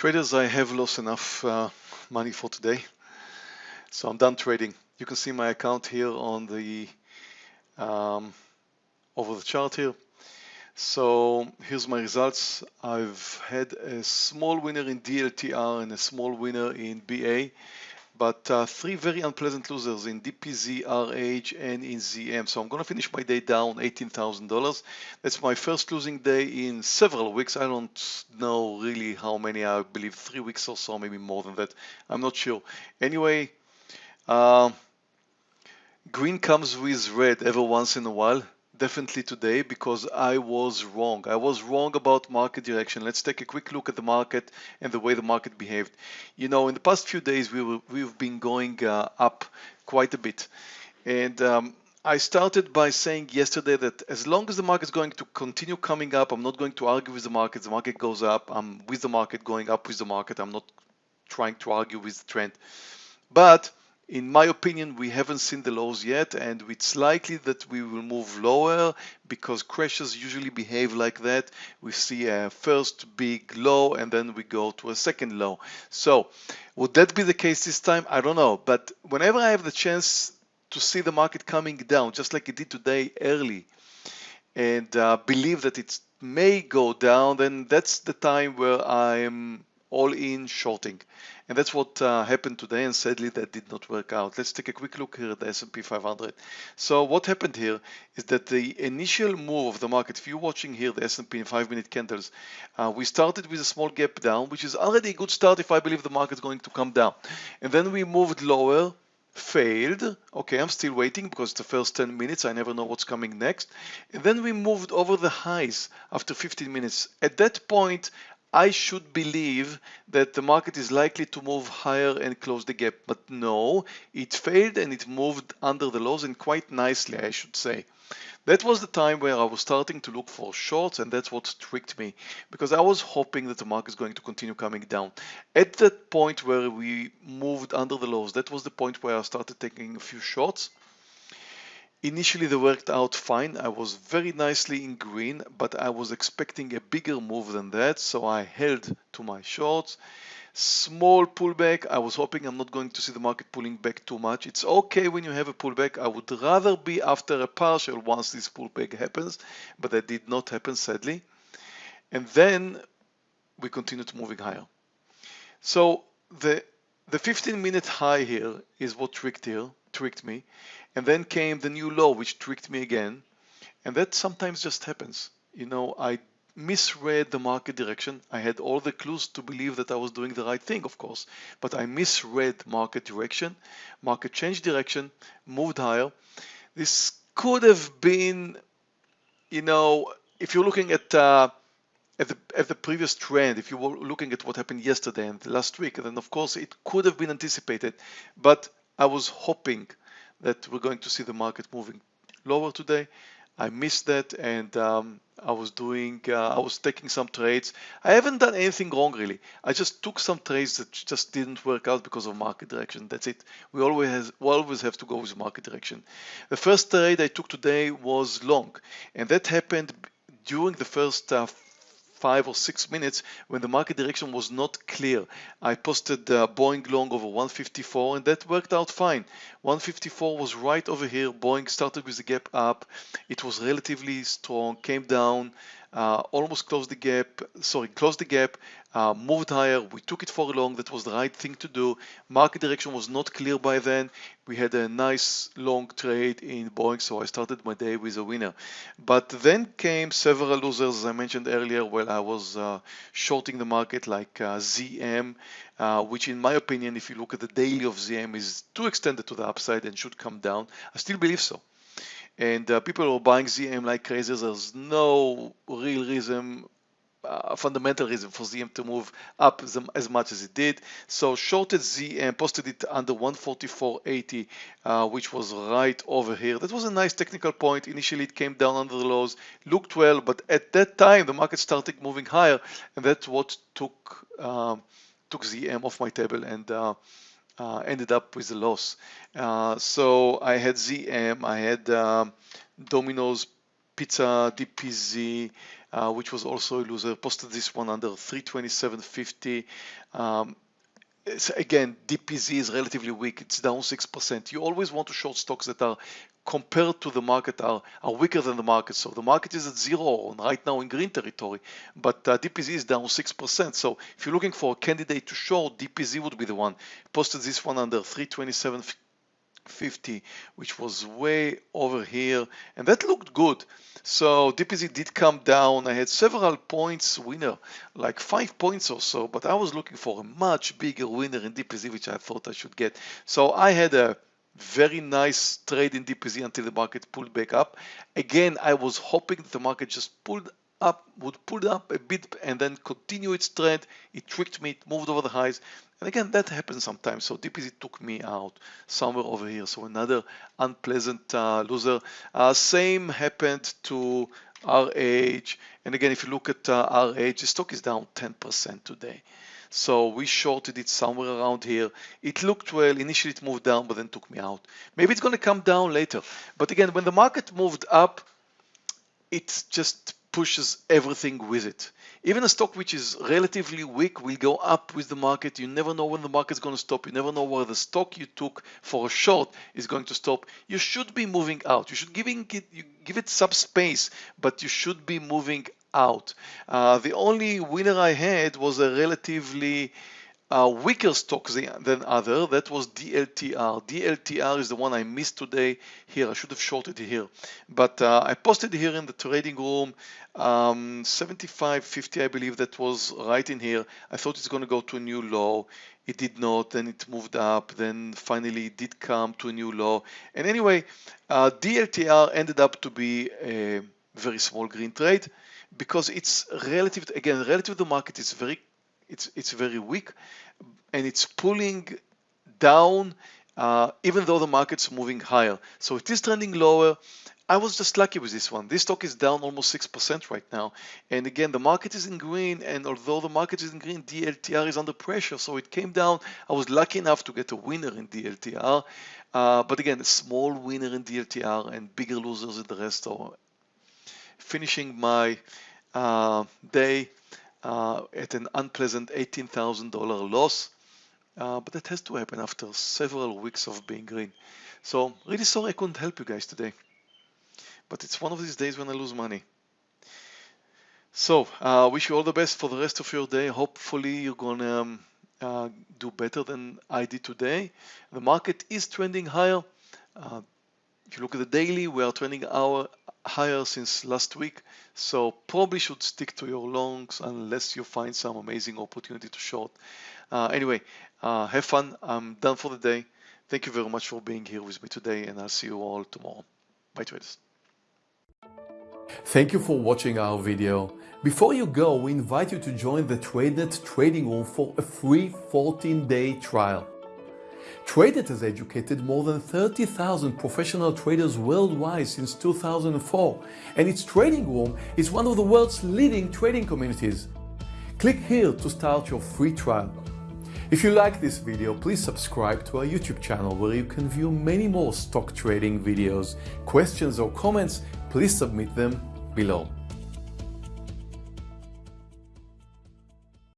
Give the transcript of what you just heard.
Traders, I have lost enough uh, money for today. So I'm done trading. You can see my account here on the um, over the chart here. So here's my results. I've had a small winner in DLTR and a small winner in BA but uh, three very unpleasant losers in DPZ, RH, and in ZM. So I'm going to finish my day down $18,000. That's my first losing day in several weeks. I don't know really how many, I believe three weeks or so, maybe more than that. I'm not sure. Anyway, uh, green comes with red every once in a while definitely today because I was wrong. I was wrong about market direction. Let's take a quick look at the market and the way the market behaved. You know, in the past few days, we were, we've been going uh, up quite a bit. And um, I started by saying yesterday that as long as the market is going to continue coming up, I'm not going to argue with the market. The market goes up. I'm with the market, going up with the market. I'm not trying to argue with the trend. But in my opinion, we haven't seen the lows yet, and it's likely that we will move lower because crashes usually behave like that. We see a first big low and then we go to a second low. So would that be the case this time? I don't know. But whenever I have the chance to see the market coming down, just like it did today early, and uh, believe that it may go down, then that's the time where I'm all in shorting. And that's what uh, happened today and sadly that did not work out. Let's take a quick look here at the S&P 500. So what happened here is that the initial move of the market, if you're watching here the S&P in 5 minute candles, uh, we started with a small gap down, which is already a good start if I believe the market is going to come down. And then we moved lower, failed. Okay, I'm still waiting because the first 10 minutes, I never know what's coming next. And then we moved over the highs after 15 minutes. At that point, I should believe that the market is likely to move higher and close the gap. But no, it failed and it moved under the lows and quite nicely, I should say. That was the time where I was starting to look for shorts and that's what tricked me because I was hoping that the market is going to continue coming down. At that point where we moved under the lows, that was the point where I started taking a few shorts Initially they worked out fine. I was very nicely in green, but I was expecting a bigger move than that. So I held to my shorts. Small pullback. I was hoping I'm not going to see the market pulling back too much. It's okay when you have a pullback. I would rather be after a partial once this pullback happens, but that did not happen sadly. And then we continued moving higher. So the the 15 minute high here is what tricked here, tricked me. And then came the new law, which tricked me again. And that sometimes just happens. You know, I misread the market direction. I had all the clues to believe that I was doing the right thing, of course, but I misread market direction. Market changed direction, moved higher. This could have been, you know, if you're looking at uh, at the, at the previous trend, if you were looking at what happened yesterday and last week, then of course it could have been anticipated, but I was hoping that we're going to see the market moving lower today. I missed that and um, I was doing, uh, I was taking some trades. I haven't done anything wrong really. I just took some trades that just didn't work out because of market direction. That's it. We always has, we always have to go with market direction. The first trade I took today was long, and that happened during the first uh, five or six minutes when the market direction was not clear. I posted uh, Boeing long over 154 and that worked out fine. 154 was right over here. Boeing started with the gap up. It was relatively strong, came down, uh, almost closed the gap, sorry, closed the gap, uh, moved higher. We took it for long. That was the right thing to do. Market direction was not clear by then. We had a nice long trade in Boeing, so I started my day with a winner. But then came several losers, as I mentioned earlier, while I was uh, shorting the market like uh, ZM, uh, which in my opinion, if you look at the daily of ZM, is too extended to the upside and should come down. I still believe so and uh, people are buying ZM like crazy. There's no real reason, uh, fundamental reason for ZM to move up as, much as it did. So shorted ZM, posted it under 144.80, uh, which was right over here. That was a nice technical point. Initially, it came down under the lows, looked well, but at that time, the market started moving higher, and that's what took um, took ZM off my table and uh, ended up with a loss. Uh, so I had ZM, I had um, Domino's Pizza DPZ, uh, which was also a loser, posted this one under 327.50. Um, again, DPZ is relatively weak. It's down 6%. You always want to short stocks that are compared to the market are, are weaker than the market. So the market is at zero right now in green territory, but uh, DPZ is down 6%. So if you're looking for a candidate to short, DPZ would be the one. Posted this one under 327.50, which was way over here, and that looked good. So DPZ did come down. I had several points winner, like five points or so, but I was looking for a much bigger winner in DPZ, which I thought I should get. So I had a very nice trade in DPZ until the market pulled back up. Again, I was hoping that the market just pulled up, would pull up a bit and then continue its trend. It tricked me, it moved over the highs. And again, that happens sometimes. So DPZ took me out somewhere over here. So another unpleasant uh, loser. Uh, same happened to RH. And again, if you look at uh, RH, the stock is down 10% today. So we shorted it somewhere around here. It looked well. Initially it moved down, but then took me out. Maybe it's going to come down later. But again, when the market moved up, it just pushes everything with it. Even a stock which is relatively weak will go up with the market. You never know when the market is going to stop. You never know where the stock you took for a short is going to stop. You should be moving out. You should giving it, you give it some space, but you should be moving out. Uh, the only winner I had was a relatively uh, weaker stock than other. That was DLTR. DLTR is the one I missed today here. I should have shorted here. But uh, I posted here in the trading room um, 75.50 I believe that was right in here. I thought it's going to go to a new low. It did not. Then it moved up. Then finally it did come to a new low. And anyway, uh, DLTR ended up to be a very small green trade because it's relative again relative to the market it's very it's it's very weak and it's pulling down uh, even though the market's moving higher so it is trending lower I was just lucky with this one. This stock is down almost 6% right now. And again, the market is in green. And although the market is in green, DLTR is under pressure. So it came down. I was lucky enough to get a winner in DLTR. Uh, but again, a small winner in DLTR and bigger losers in the rest. So finishing my uh, day uh, at an unpleasant $18,000 loss. Uh, but that has to happen after several weeks of being green. So really sorry I couldn't help you guys today. But it's one of these days when I lose money. So uh, wish you all the best for the rest of your day. Hopefully you're gonna um, uh, do better than I did today. The market is trending higher. If you look at the daily, we are trending our higher since last week. So probably should stick to your longs unless you find some amazing opportunity to short. Uh, anyway, uh, have fun. I'm done for the day. Thank you very much for being here with me today and I'll see you all tomorrow. Bye traders. Thank you for watching our video. Before you go, we invite you to join the TradeNet trading room for a free 14-day trial. TradeNet has educated more than 30,000 professional traders worldwide since 2004, and its trading room is one of the world's leading trading communities. Click here to start your free trial. If you like this video, please subscribe to our YouTube channel where you can view many more stock trading videos. Questions or comments, please submit them below.